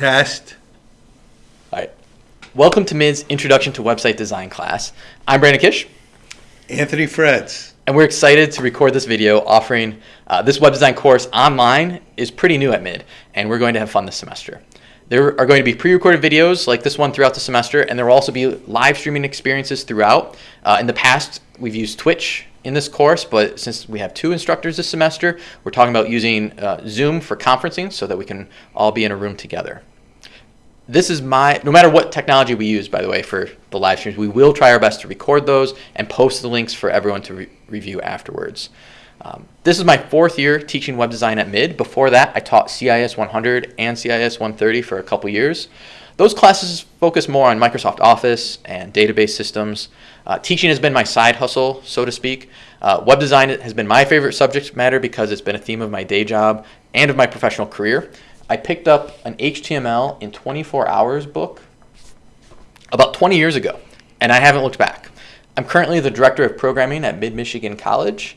Test. All right. Welcome to MID's Introduction to Website Design class. I'm Brandon Kish, Anthony Freds. and we're excited to record this video offering uh, this web design course online is pretty new at MID, and we're going to have fun this semester. There are going to be pre-recorded videos like this one throughout the semester, and there will also be live streaming experiences throughout. Uh, in the past, we've used Twitch in this course, but since we have two instructors this semester, we're talking about using uh, Zoom for conferencing so that we can all be in a room together. This is my, no matter what technology we use, by the way, for the live streams, we will try our best to record those and post the links for everyone to re review afterwards. Um, this is my fourth year teaching web design at MID. Before that, I taught CIS 100 and CIS 130 for a couple years. Those classes focus more on Microsoft Office and database systems. Uh, teaching has been my side hustle, so to speak. Uh, web design has been my favorite subject matter because it's been a theme of my day job and of my professional career. I picked up an HTML in 24 hours book about 20 years ago, and I haven't looked back. I'm currently the director of programming at Mid-Michigan College,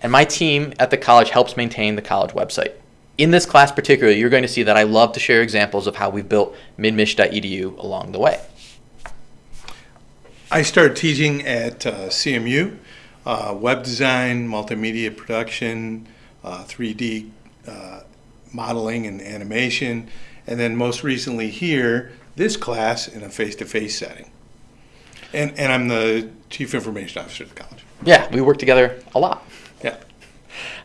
and my team at the college helps maintain the college website. In this class particularly, you're going to see that I love to share examples of how we've built midmich.edu along the way. I started teaching at uh, CMU, uh, web design, multimedia production, uh, 3D uh, modeling and animation, and then most recently here, this class in a face-to-face setting. And, and I'm the chief information officer at the college. Yeah, we work together a lot. Yeah.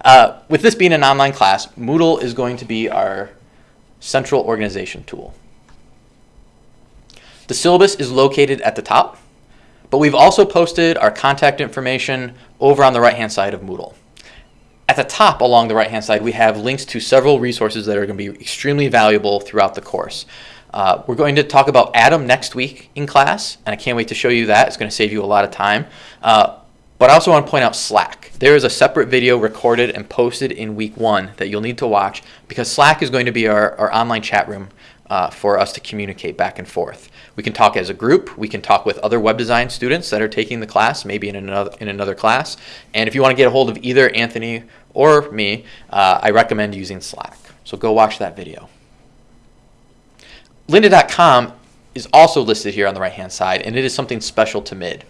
Uh, with this being an online class, Moodle is going to be our central organization tool. The syllabus is located at the top, but we've also posted our contact information over on the right-hand side of Moodle. At the top along the right-hand side, we have links to several resources that are going to be extremely valuable throughout the course. Uh, we're going to talk about Atom next week in class, and I can't wait to show you that. It's going to save you a lot of time. Uh, but I also want to point out Slack. There is a separate video recorded and posted in week one that you'll need to watch because Slack is going to be our, our online chat room uh, for us to communicate back and forth. We can talk as a group. We can talk with other web design students that are taking the class, maybe in another, in another class. And if you want to get a hold of either Anthony or me, uh, I recommend using Slack. So go watch that video. Lynda.com is also listed here on the right-hand side, and it is something special to MID.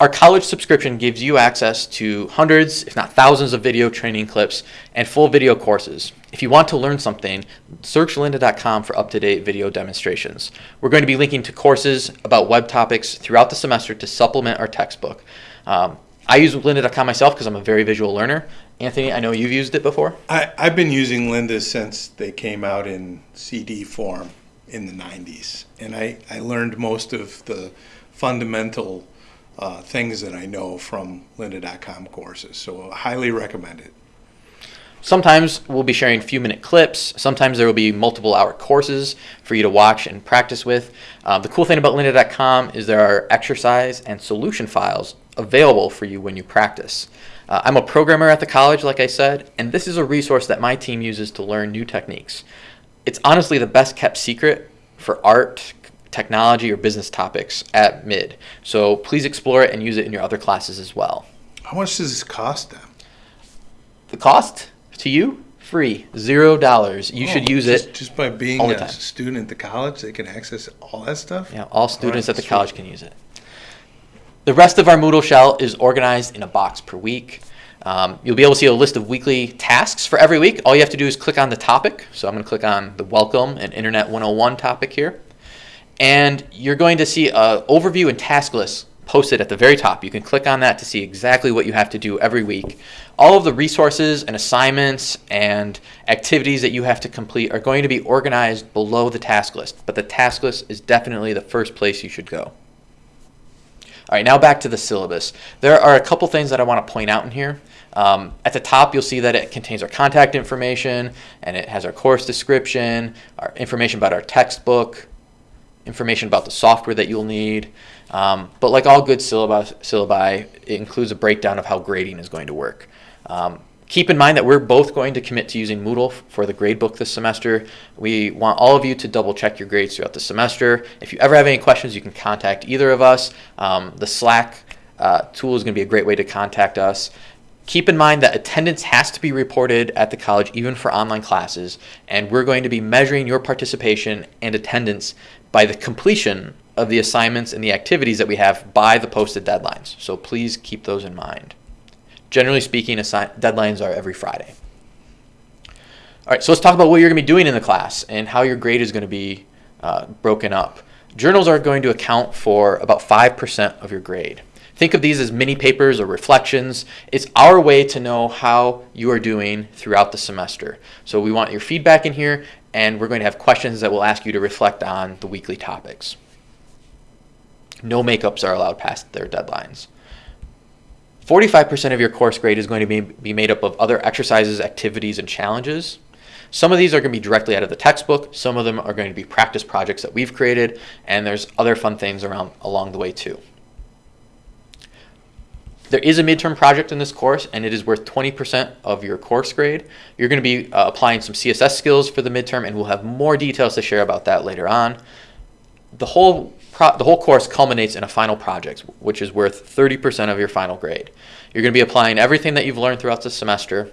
Our college subscription gives you access to hundreds, if not thousands, of video training clips and full video courses. If you want to learn something, search lynda.com for up-to-date video demonstrations. We're going to be linking to courses about web topics throughout the semester to supplement our textbook. Um, I use lynda.com myself because I'm a very visual learner. Anthony, I know you've used it before. I, I've been using Lynda since they came out in CD form in the 90s. And I, I learned most of the fundamental uh, things that I know from lynda.com courses. So I highly recommend it. Sometimes we'll be sharing few minute clips. Sometimes there will be multiple hour courses for you to watch and practice with. Uh, the cool thing about lynda.com is there are exercise and solution files available for you when you practice. Uh, I'm a programmer at the college, like I said, and this is a resource that my team uses to learn new techniques. It's honestly the best kept secret for art, technology, or business topics at MID. So please explore it and use it in your other classes as well. How much does this cost them? The cost to you? Free. Zero dollars. You should Oh, use just, it. Just by being a time. student at the college, they can access all that stuff? Yeah, all students right, at the sweet. college can use it. The rest of our Moodle shell is organized in a box per week. Um, you'll be able to see a list of weekly tasks for every week. All you have to do is click on the topic. So I'm going to click on the Welcome and Internet 101 topic here. And you're going to see an overview and task list posted at the very top. You can click on that to see exactly what you have to do every week. All of the resources and assignments and activities that you have to complete are going to be organized below the task list. But the task list is definitely the first place you should go. All right, now back to the syllabus. There are a couple things that I want to point out in here. Um, at the top, you'll see that it contains our contact information, and it has our course description, our information about our textbook, information about the software that you'll need. Um, but like all good syllabi, syllabi, it includes a breakdown of how grading is going to work. Um, keep in mind that we're both going to commit to using Moodle for the gradebook this semester. We want all of you to double check your grades throughout the semester. If you ever have any questions, you can contact either of us. Um, the Slack uh, tool is going to be a great way to contact us. Keep in mind that attendance has to be reported at the college even for online classes, and we're going to be measuring your participation and attendance by the completion of the assignments and the activities that we have by the posted deadlines. So please keep those in mind. Generally speaking, deadlines are every Friday. All right, so let's talk about what you're going to be doing in the class and how your grade is going to be uh, broken up. Journals are going to account for about 5% of your grade. Think of these as mini papers or reflections. It's our way to know how you are doing throughout the semester. So we want your feedback in here, and we're going to have questions that will ask you to reflect on the weekly topics. No makeups are allowed past their deadlines. 45% of your course grade is going to be, be made up of other exercises, activities, and challenges. Some of these are going to be directly out of the textbook. Some of them are going to be practice projects that we've created, and there's other fun things around along the way too. There is a midterm project in this course, and it is worth 20% of your course grade. You're going to be uh, applying some CSS skills for the midterm, and we'll have more details to share about that later on. The whole the whole course culminates in a final project, which is worth 30% of your final grade. You're going to be applying everything that you've learned throughout the semester.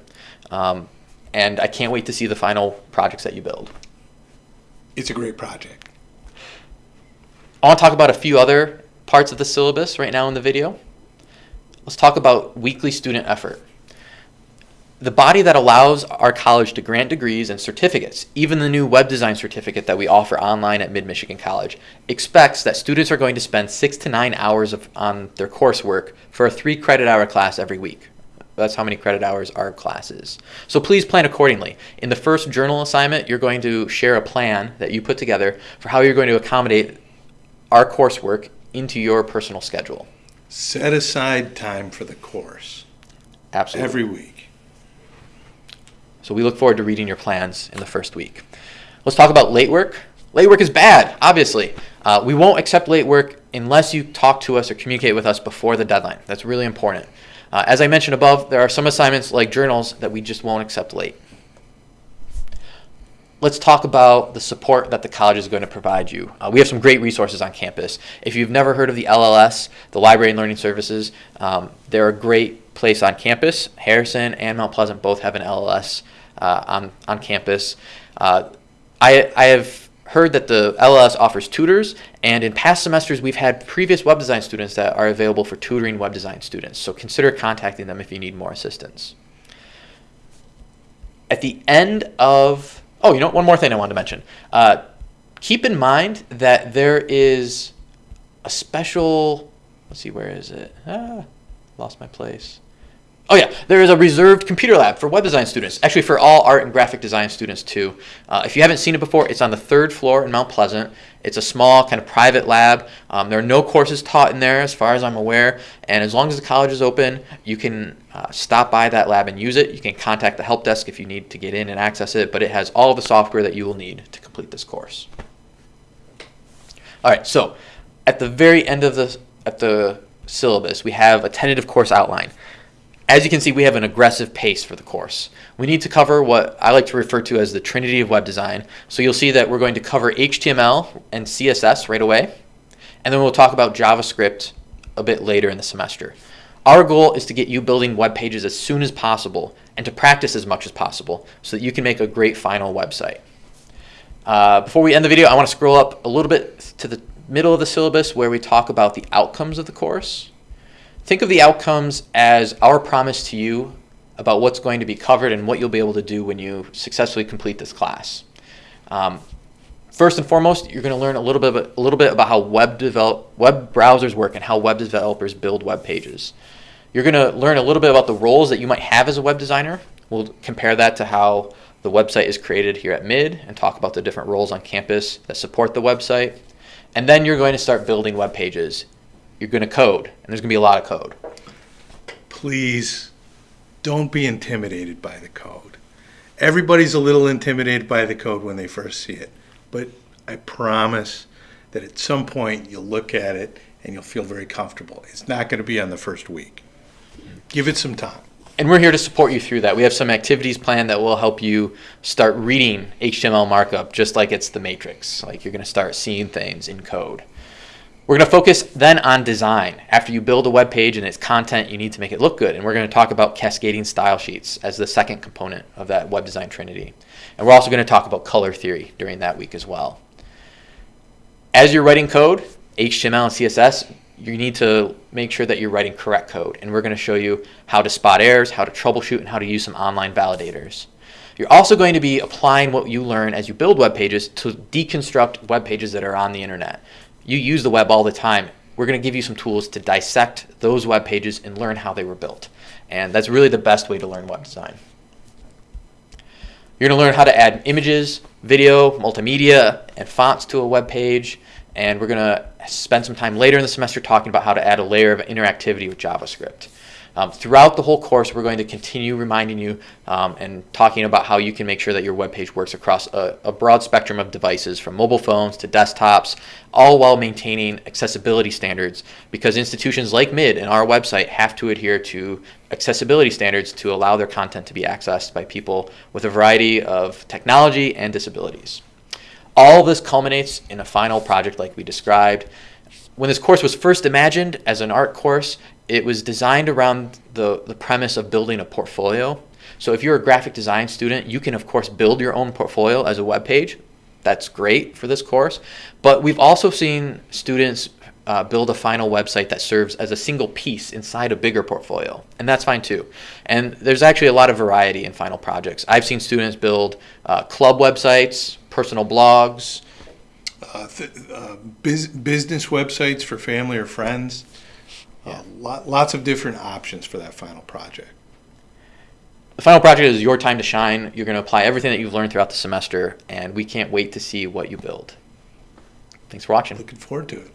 Um, and I can't wait to see the final projects that you build. It's a great project. I want to talk about a few other parts of the syllabus right now in the video. Let's talk about weekly student effort. The body that allows our college to grant degrees and certificates, even the new web design certificate that we offer online at Mid Michigan College, expects that students are going to spend six to nine hours of, on their coursework for a three credit hour class every week. That's how many credit hours our class is. So please plan accordingly. In the first journal assignment, you're going to share a plan that you put together for how you're going to accommodate our coursework into your personal schedule. Set aside time for the course Absolutely. every week. So we look forward to reading your plans in the first week. Let's talk about late work. Late work is bad, obviously. Uh, we won't accept late work unless you talk to us or communicate with us before the deadline. That's really important. Uh, as I mentioned above, there are some assignments like journals that we just won't accept late. Let's talk about the support that the college is going to provide you. Uh, we have some great resources on campus. If you've never heard of the LLS, the Library and Learning Services, um, they're a great place on campus. Harrison and Mount Pleasant both have an LLS uh, on, on campus. Uh, I, I have heard that the LLS offers tutors, and in past semesters, we've had previous web design students that are available for tutoring web design students. So consider contacting them if you need more assistance. At the end of, oh, you know, one more thing I wanted to mention. Uh, keep in mind that there is a special, let's see, where is it? Ah, lost my place. Oh yeah, there is a reserved computer lab for web design students. Actually, for all art and graphic design students too. Uh, if you haven't seen it before, it's on the third floor in Mount Pleasant. It's a small kind of private lab. Um, there are no courses taught in there, as far as I'm aware. And as long as the college is open, you can uh, stop by that lab and use it. You can contact the help desk if you need to get in and access it. But it has all the software that you will need to complete this course. All right, so at the very end of the at the syllabus, we have a tentative course outline. As you can see, we have an aggressive pace for the course. We need to cover what I like to refer to as the trinity of web design. So you'll see that we're going to cover HTML and CSS right away, and then we'll talk about JavaScript a bit later in the semester. Our goal is to get you building web pages as soon as possible and to practice as much as possible so that you can make a great final website. Uh, before we end the video, I want to scroll up a little bit to the middle of the syllabus where we talk about the outcomes of the course. Think of the outcomes as our promise to you about what's going to be covered and what you'll be able to do when you successfully complete this class. Um, first and foremost, you're going to learn a little bit about, a little bit about how web develop web browsers work and how web developers build web pages. You're going to learn a little bit about the roles that you might have as a web designer. We'll compare that to how the website is created here at MID and talk about the different roles on campus that support the website. And then you're going to start building web pages you're going to code, and there's going to be a lot of code. Please don't be intimidated by the code. Everybody's a little intimidated by the code when they first see it, but I promise that at some point you'll look at it and you'll feel very comfortable. It's not going to be on the first week. Give it some time. And we're here to support you through that. We have some activities planned that will help you start reading HTML markup just like it's the matrix. Like you're going to start seeing things in code We're going to focus then on design. After you build a web page and its content, you need to make it look good. And we're going to talk about cascading style sheets as the second component of that web design trinity. And we're also going to talk about color theory during that week as well. As you're writing code, HTML and CSS, you need to make sure that you're writing correct code. And we're going to show you how to spot errors, how to troubleshoot, and how to use some online validators. You're also going to be applying what you learn as you build web pages to deconstruct web pages that are on the internet. You use the web all the time. We're going to give you some tools to dissect those web pages and learn how they were built. And that's really the best way to learn web design. You're going to learn how to add images, video, multimedia, and fonts to a web page. And we're going to spend some time later in the semester talking about how to add a layer of interactivity with JavaScript. Um, throughout the whole course, we're going to continue reminding you um, and talking about how you can make sure that your web page works across a, a, broad spectrum of devices from mobile phones to desktops, all while maintaining accessibility standards because institutions like MID and our website have to adhere to accessibility standards to allow their content to be accessed by people with a variety of technology and disabilities. All this culminates in a final project like we described. When this course was first imagined as an art course, it was designed around the, the premise of building a portfolio. So if you're a graphic design student, you can of course build your own portfolio as a web page. That's great for this course. But we've also seen students uh, build a final website that serves as a single piece inside a bigger portfolio. And that's fine too. And there's actually a lot of variety in final projects. I've seen students build uh, club websites, personal blogs, Uh, th- uh, bus- business websites for family or friends. Uh, lot, lots of different options for that final project. The final project is your time to shine. You're going to apply everything that you've learned throughout the semester, and we can't wait to see what you build. Thanks for watching. Looking forward to it.